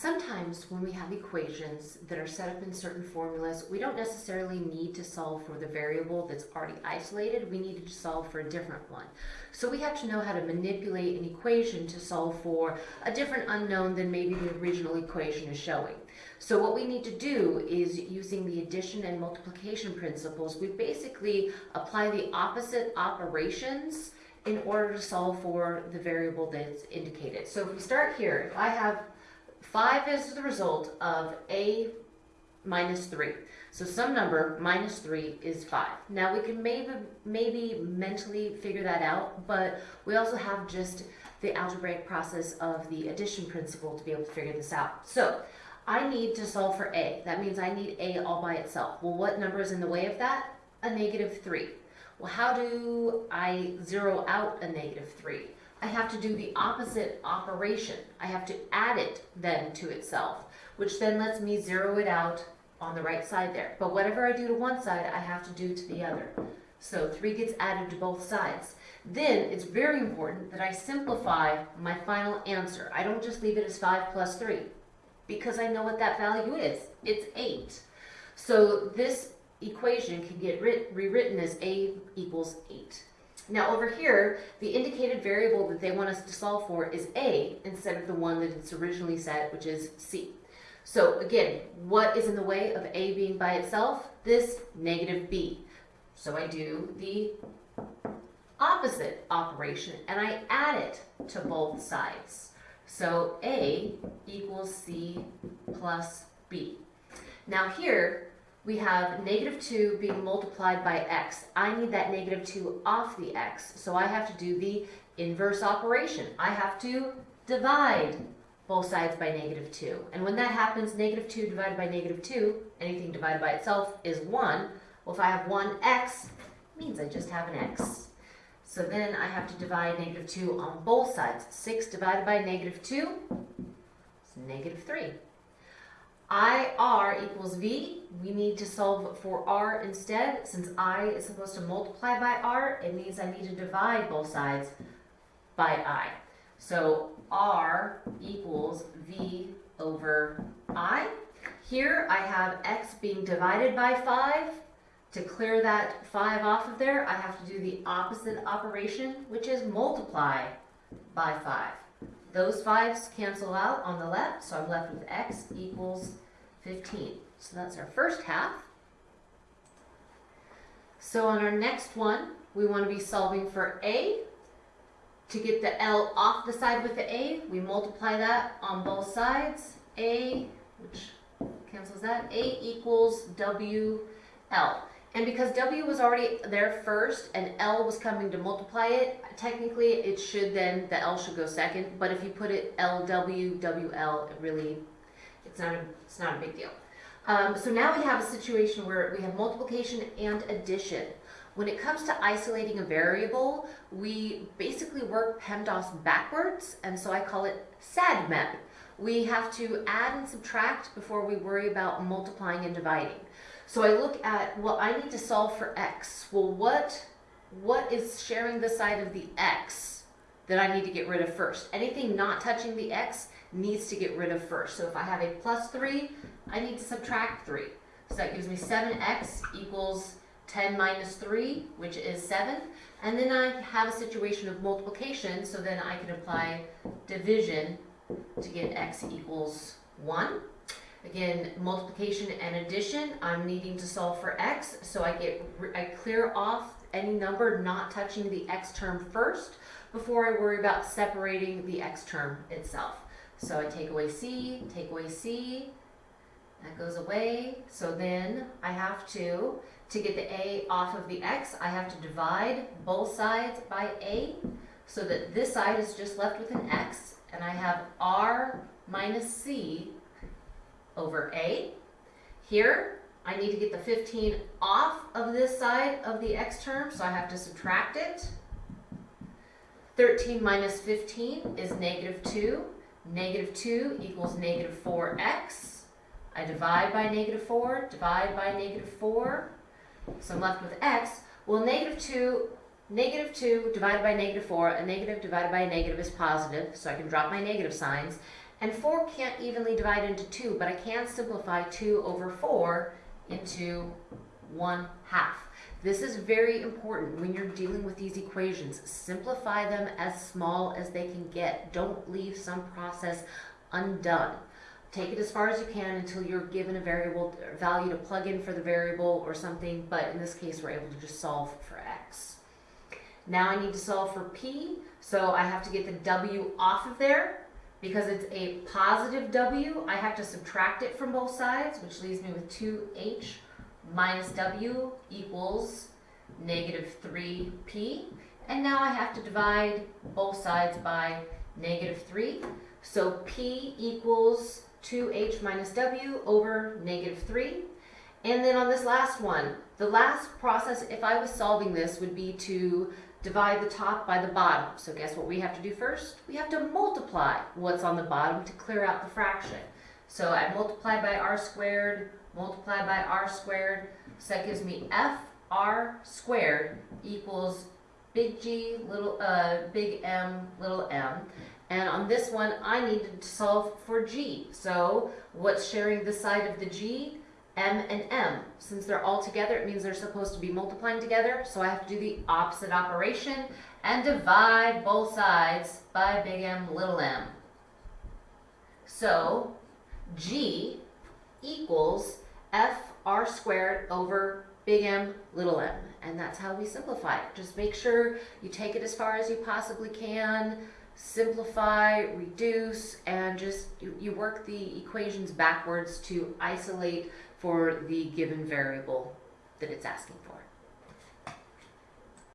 Sometimes when we have equations that are set up in certain formulas, we don't necessarily need to solve for the variable that's already isolated. We need to solve for a different one. So we have to know how to manipulate an equation to solve for a different unknown than maybe the original equation is showing. So what we need to do is using the addition and multiplication principles, we basically apply the opposite operations in order to solve for the variable that's indicated. So if we start here, if I have 5 is the result of a minus 3. So some number minus 3 is 5. Now we can maybe, maybe mentally figure that out, but we also have just the algebraic process of the addition principle to be able to figure this out. So I need to solve for a. That means I need a all by itself. Well, what number is in the way of that? A negative 3. Well, how do I zero out a negative 3? I have to do the opposite operation. I have to add it then to itself, which then lets me zero it out on the right side there. But whatever I do to one side, I have to do to the other. So 3 gets added to both sides. Then it's very important that I simplify my final answer. I don't just leave it as 5 plus 3 because I know what that value is. It's 8. So this equation can get rewritten as a equals 8. Now over here, the indicated variable that they want us to solve for is a instead of the one that it's originally set, which is c. So again, what is in the way of a being by itself? This negative b. So I do the opposite operation and I add it to both sides. So a equals c plus b. Now here, we have negative 2 being multiplied by x. I need that negative 2 off the x, so I have to do the inverse operation. I have to divide both sides by negative 2. And when that happens, negative 2 divided by negative 2, anything divided by itself is 1. Well, if I have 1x, means I just have an x. So then I have to divide negative 2 on both sides. 6 divided by negative 2 is negative 3. IR equals V, we need to solve for R instead. Since I is supposed to multiply by R, it means I need to divide both sides by I. So R equals V over I. Here I have X being divided by 5. To clear that 5 off of there, I have to do the opposite operation, which is multiply by 5. Those 5's cancel out on the left, so I'm left with x equals 15. So that's our first half. So on our next one, we want to be solving for a. To get the L off the side with the A, we multiply that on both sides. A, which cancels that, A equals WL. And because W was already there first and L was coming to multiply it, technically it should then, the L should go second. But if you put it LW, WL, it really, it's not a, it's not a big deal. Um, so now we have a situation where we have multiplication and addition. When it comes to isolating a variable, we basically work PEMDAS backwards, and so I call it SADMEP. We have to add and subtract before we worry about multiplying and dividing. So I look at, well, I need to solve for x. Well, what, what is sharing the side of the x that I need to get rid of first? Anything not touching the x needs to get rid of first. So if I have a plus 3, I need to subtract 3. So that gives me 7x equals 10 minus 3, which is 7. And then I have a situation of multiplication, so then I can apply division to get x equals 1. Again, multiplication and addition, I'm needing to solve for x, so I get I clear off any number not touching the x term first before I worry about separating the x term itself. So I take away c, take away c, that goes away. So then I have to, to get the a off of the x, I have to divide both sides by a so that this side is just left with an x and I have r minus c over A. Here, I need to get the 15 off of this side of the x term, so I have to subtract it. 13 minus 15 is negative 2. Negative 2 equals negative 4x. I divide by negative 4, divide by negative 4. So I'm left with x. Well, negative 2, negative 2 divided by negative 4, a negative divided by a negative is positive, so I can drop my negative signs. And 4 can't evenly divide into 2, but I can simplify 2 over 4 into 1 half. This is very important when you're dealing with these equations. Simplify them as small as they can get. Don't leave some process undone. Take it as far as you can until you're given a variable value to plug in for the variable or something, but in this case we're able to just solve for x. Now I need to solve for p, so I have to get the w off of there. Because it's a positive w, I have to subtract it from both sides, which leaves me with 2h minus w equals negative 3p. And now I have to divide both sides by negative 3. So p equals 2h minus w over negative 3. And then on this last one, the last process, if I was solving this, would be to divide the top by the bottom. So guess what we have to do first? We have to multiply what's on the bottom to clear out the fraction. So I multiply by r squared, multiply by r squared, so that gives me f r squared equals big G, little, uh, big M, little m. And on this one, I needed to solve for g. So what's sharing the side of the g? M and m. Since they're all together, it means they're supposed to be multiplying together. So I have to do the opposite operation and divide both sides by big M, little m. So g equals f r squared over big M, little m. And that's how we simplify it. Just make sure you take it as far as you possibly can, simplify, reduce, and just you, you work the equations backwards to isolate for the given variable that it's asking for.